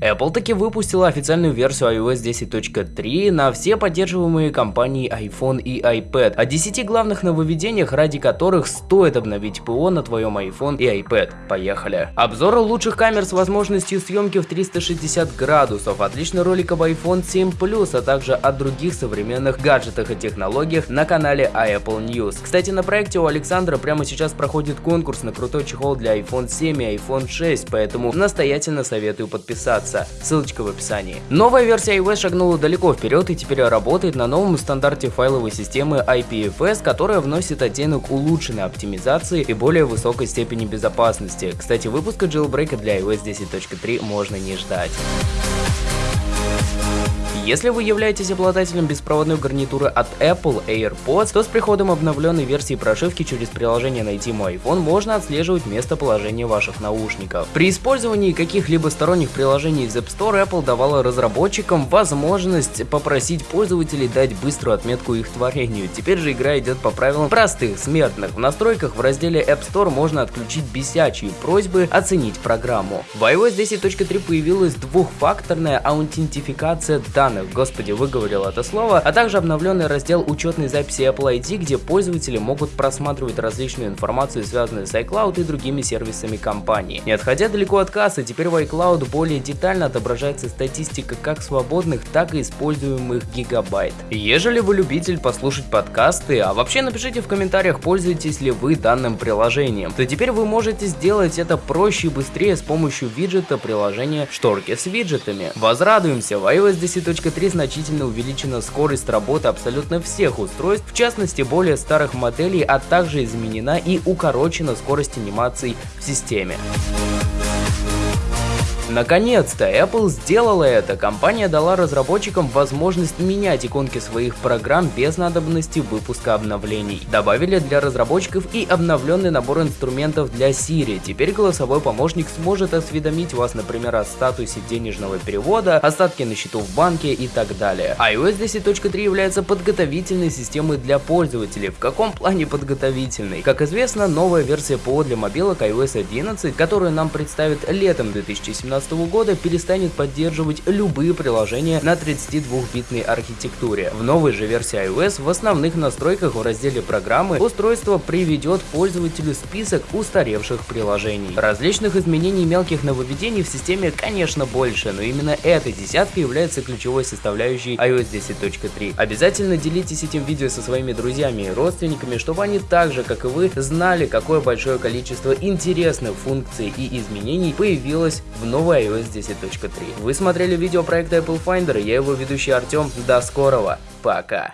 Apple таки выпустила официальную версию iOS 10.3 на все поддерживаемые компанией iPhone и iPad, о 10 главных нововведениях, ради которых стоит обновить ПО на твоем iPhone и iPad. Поехали! Обзор лучших камер с возможностью съемки в 360 градусов, отличный ролик об iPhone 7 Plus, а также о других современных гаджетах и технологиях на канале iApple News. Кстати, на проекте у Александра прямо сейчас проходит конкурс на крутой чехол для iPhone 7 и iPhone 6, поэтому настоятельно советую подписаться подписаться, ссылочка в описании. Новая версия iOS шагнула далеко вперед и теперь работает на новом стандарте файловой системы IPFS, которая вносит оттенок улучшенной оптимизации и более высокой степени безопасности. Кстати, выпуска jailbreak для iOS 10.3 можно не ждать. Если вы являетесь обладателем беспроводной гарнитуры от Apple AirPods, то с приходом обновленной версии прошивки через приложение «Найти мой iPhone» можно отслеживать местоположение ваших наушников. При использовании каких-либо сторонних приложений из App Store Apple давала разработчикам возможность попросить пользователей дать быструю отметку их творению. Теперь же игра идет по правилам простых смертных. В настройках в разделе App Store можно отключить бесячие просьбы оценить программу. В iOS 10.3 появилась двухфакторная аутентификация данных данных, господи, выговорил это слово, а также обновленный раздел учетной записи Apple ID, где пользователи могут просматривать различную информацию, связанную с iCloud и другими сервисами компании. Не отходя далеко от кассы, теперь в iCloud более детально отображается статистика как свободных, так и используемых гигабайт. Ежели вы любитель послушать подкасты, а вообще напишите в комментариях, пользуетесь ли вы данным приложением, то теперь вы можете сделать это проще и быстрее с помощью виджета приложения шторки с виджетами. Возрадуемся, в iOS 10 3 значительно увеличена скорость работы абсолютно всех устройств, в частности более старых моделей, а также изменена и укорочена скорость анимаций в системе. Наконец-то Apple сделала это. Компания дала разработчикам возможность менять иконки своих программ без надобности выпуска обновлений. Добавили для разработчиков и обновленный набор инструментов для Siri. Теперь голосовой помощник сможет осведомить вас, например, о статусе денежного перевода, остатки на счету в банке и так далее. iOS 10.3 является подготовительной системой для пользователей. В каком плане подготовительной? Как известно, новая версия ПО для мобилок iOS 11, которую нам представят летом 2017 2019 года перестанет поддерживать любые приложения на 32-битной архитектуре. В новой же версии iOS в основных настройках в разделе программы устройство приведет пользователю список устаревших приложений. Различных изменений мелких нововведений в системе, конечно, больше, но именно эта десятка является ключевой составляющей iOS 10.3. Обязательно делитесь этим видео со своими друзьями и родственниками, чтобы они так же, как и вы, знали, какое большое количество интересных функций и изменений появилось в новой новой iOS 10.3. Вы смотрели видео проекта Apple Finder, я его ведущий Артем. До скорого, пока!